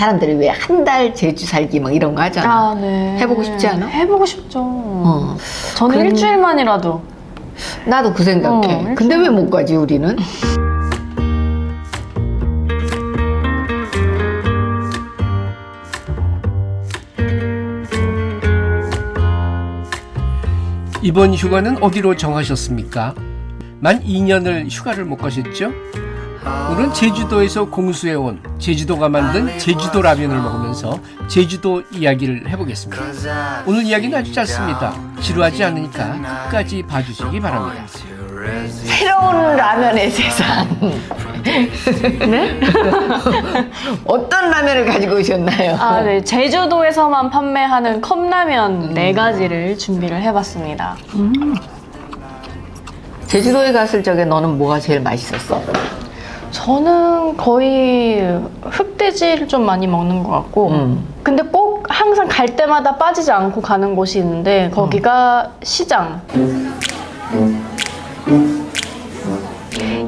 사람들이 왜 한 달 제주 살기 막 이런 거 하잖아. 아, 네. 해보고 싶지 않아? 해보고 싶죠. 어. 저는 그럼- 일주일만이라도. 나도 그 생각해. 어, 근데 왜 못 가지 우리는? 이번 휴가는 어디로 정하셨습니까? 만 2년을 휴가를 못 가셨죠? 오늘은 제주도에서 공수해온 제주도가 만든 제주도 라면을 먹으면서 제주도 이야기를 해보겠습니다. 오늘 이야기는 아주 짧습니다. 지루하지 않으니까 끝까지 봐주시기 바랍니다. 새로운 라면의 세상. 네? 어떤 라면을 가지고 오셨나요? 아, 네. 제주도에서만 판매하는 컵라면 네 가지를 준비를 해봤습니다. 제주도에 갔을 적에 너는 뭐가 제일 맛있었어? 저는 거의 흑돼지를 좀 많이 먹는 것 같고, 음. 근데 꼭 항상 갈 때마다 빠지지 않고 가는 곳이 있는데, 거기가 시장.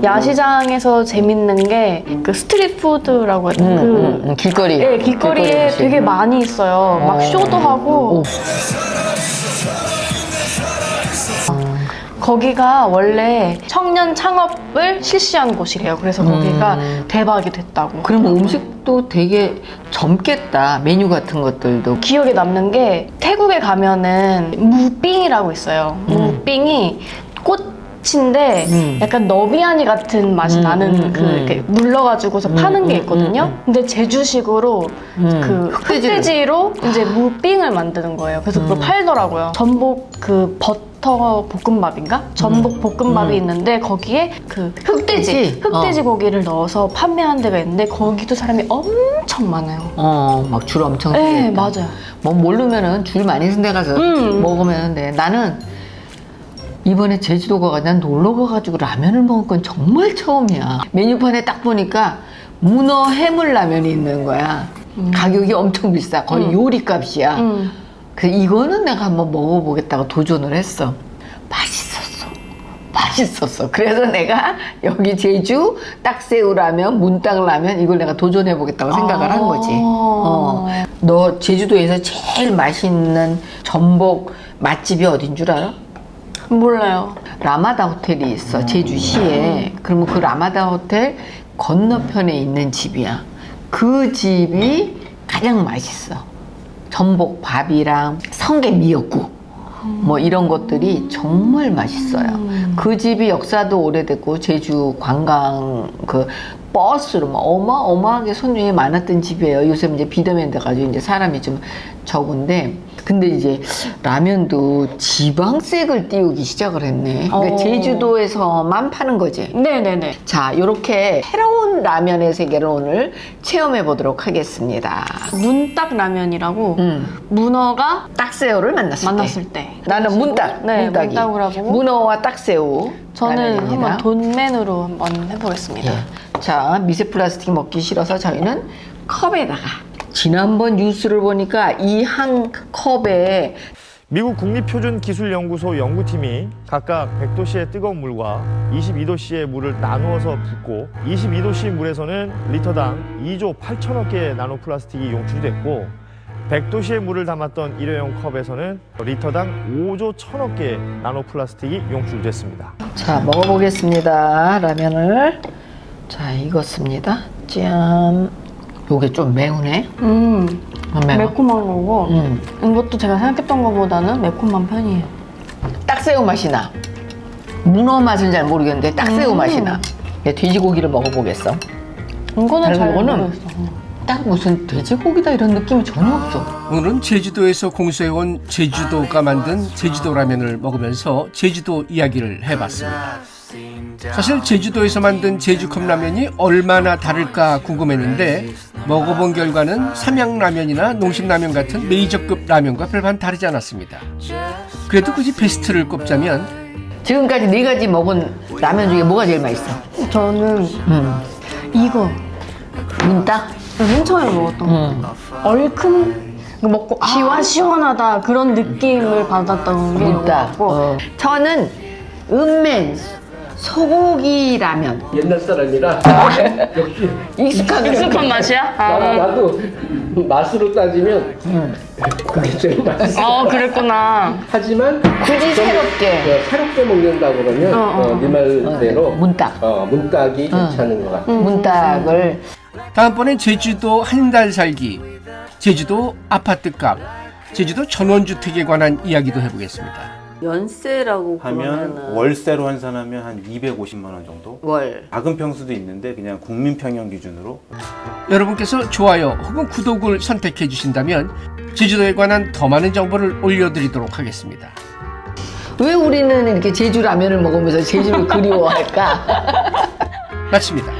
야시장에서 재밌는 게 그 street food라고 해야 음, 그 음, 음, 길거리. 예, 길거리에 음식. 되게 많이 있어요. 막 어. 쇼도 하고 오. 거기가 원래 청년 창업을 실시한 곳이래요. 그래서 거기가 음. 대박이 됐다고. 그럼 음식도 되게 젊겠다. 메뉴 같은 것들도. 기억에 남는 게 태국에 가면은 무빙이라고 있어요. 무빙이 꽃 인데 음. 약간 너비아니 같은 맛이 음, 나는 음, 그 음. 이렇게 물러가지고서 음, 파는 게 음, 있거든요. 음, 근데 제주식으로 음. 그. 흑돼지로 이제 무빙을 만드는 거예요. 그래서 그걸 음. 팔더라고요. 전복 그 버터 볶음밥인가? 전복 볶음밥이 음. 있는데 거기에 그 흑돼지, 흑돼지? 어. 고기를 넣어서 판매하는 데가 있는데 거기도 사람이 엄청 많아요. 어, 막 줄 엄청 네. 맞아요. 뭐 모르면은 줄 많이 쓴 데 가서 음. 먹으면 돼. 나는 이번에 제주도 가 가 난 놀러 가가지고 라면을 먹은 건 정말 처음이야. 메뉴판에 딱 보니까 문어 해물 라면이 있는 거야. 가격이 엄청 비싸. 거의 음. 요리값이야. 음. 그 이거는 내가 한번 먹어보겠다고 도전을 했어. 맛있었어. 맛있었어. 그래서 내가 여기 제주 딱새우 라면, 문딱 라면 이걸 내가 도전해 보겠다고 생각을 한 거지. 어. 너 제주도에서 제일 맛있는 전복 맛집이 어딘 줄 알아? 몰라요. 라마다 호텔이 있어 제주시에. 그러면 그 라마다 호텔 건너편에 있는 집이야. 그 집이 가장 맛있어. 전복 밥이랑 성게 미역국 뭐 이런 것들이 정말 맛있어요. 음. 그 집이 역사도 오래됐고 제주 관광 그 버스로 막 어마어마하게 손님이 많았던 집이에요. 요새 이제 비대면 돼가지고 이제 사람이 좀 적은데 근데 이제 라면도 지방색을 띄우기 시작을 했네. 그러니까 어. 제주도에서만 파는 거지. 네네네. 자, 이렇게 새로운 라면의 세계를 오늘 체험해 보도록 하겠습니다. 문딱 라면이라고 음, 문어가 딱새우를 만났을, 만났을 때. 때. 나는 문딱, 네, 문딱이. 문어와 딱새우. 저는 라면입니다. 한번 돈맨으로 한번 해보겠습니다. 예. 자, 미세 플라스틱 먹기 싫어서 저희는 컵에다가 지난번 뉴스를 보니까 이 한 컵에 미국 국립표준기술연구소 연구팀이 각각 100도씨의 뜨거운 물과 22도씨의 물을 나누어서 붓고 22도씨 물에서는 리터당 2조 8천억 개의 나노 플라스틱이 용출됐고 100도씨의 물을 담았던 일회용 컵에서는 리터당 5조 1천억 개의 나노 플라스틱이 용출됐습니다. 자, 먹어보겠습니다. 라면을. 자, 익었습니다. 짠. 요게 좀 매우네. 음, 매워. 매콤한 거고 음. 이것도 제가 생각했던 것보다는 매콤한 편이에요. 딱새우 맛이 나. 문어 맛은 잘 모르겠는데 딱새우 음. 맛이 나. 내 돼지고기를 먹어보겠어. 이거는 잘 거는? 모르겠어. 딱 무슨 돼지고기다 이런 느낌이 전혀 없어. 오늘은 제주도에서 공수해온 제주도가 만든 제주도 라면을 먹으면서 제주도 이야기를 해봤습니다. 사실 제주도에서 만든 제주컵 라면이 얼마나 다를까 궁금했는데 먹어본 결과는 삼양라면이나 농심라면 같은 메이저급 라면과 별반 다르지 않았습니다. 그래도 굳이 베스트를 꼽자면 지금까지 네 가지 먹은 라면 중에 뭐가 제일 맛있어? 저는 음. 이거 문딱? 맨 처음에 먹었던 거. 음. 얼큰 먹고 시원 시원하다 그런 느낌을 받았던 게 문딱. 어. 저는 은맨 소고기 라면. 옛날 사람이라 역시 익숙한 익숙한 맛이야? 아, 나 도 맛으로 따지면 그게 제일 맛있어. 어, 그랬구나. 하지만 굳이 새롭게. 어, 새롭게 먹는다 그러면 어, 어. 어, 네 말대로 문딱. 어, 문딱이 괜찮은 것 같아. 문닭을 다음번엔 제주도 한 달 살기, 제주도 아파트값, 제주도 전원주택에 관한 이야기도 해보겠습니다. 연세라고 하면 그러면은 월세로 환산하면 한 250만 원 정도? 월. 작은 평수도 있는데 그냥 국민 평형 기준으로 여러분께서 좋아요 혹은 구독을 선택해 주신다면 제주도에 관한 더 많은 정보를 올려드리도록 하겠습니다. 왜 우리는 이렇게 제주 라면을 먹으면서 제주를 그리워할까? 마칩니다.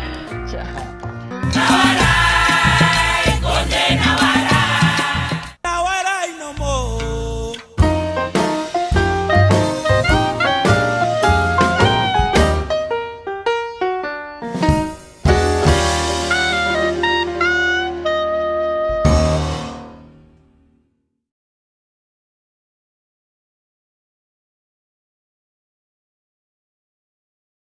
자.